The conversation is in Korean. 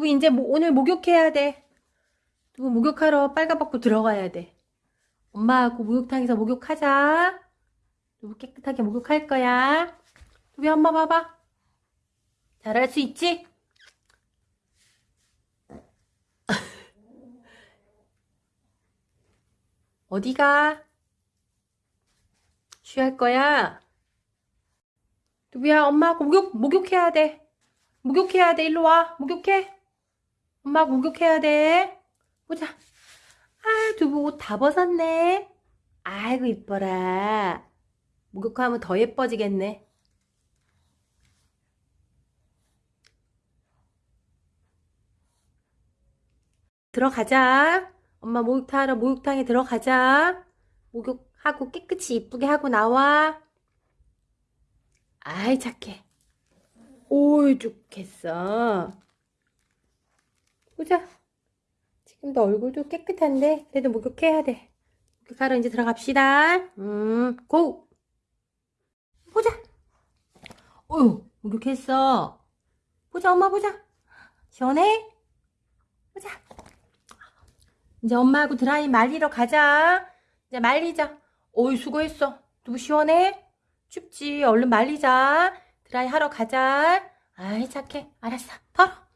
두부 이제 뭐- 오늘 목욕해야 돼. 두부 목욕하러 빨가벗고 들어가야 돼. 엄마하고 목욕탕에서 목욕하자. 두부 깨끗하게 목욕할 거야. 두부 엄마 봐봐. 잘할 수 있지? 어디가? 쉬할 거야? 두부야, 엄마하고 목욕, 목욕해야 돼. 목욕해야 돼. 일로 와. 목욕해. 엄마 목욕해야 돼. 보자. 아, 두부 옷 다 벗었네. 아이고, 이뻐라. 목욕하면 더 예뻐지겠네. 들어가자. 엄마 목욕탕 하러 목욕탕에 들어가자. 목욕하고 깨끗이 이쁘게 하고 나와. 아이, 착해. 오이, 좋겠어. 보자. 지금도 얼굴도 깨끗한데, 그래도 목욕해야 돼. 목욕하러 이제 들어갑시다. 음, 고! 보자. 어휴, 목욕했어. 보자, 엄마 보자. 시원해? 보자. 이제 엄마하고 드라이 말리러 가자. 이제 말리자. 어이, 수고했어. 누구 시원해? 춥지. 얼른 말리자. 드라이 하러 가자. 아이, 착해. 알았어. 털어.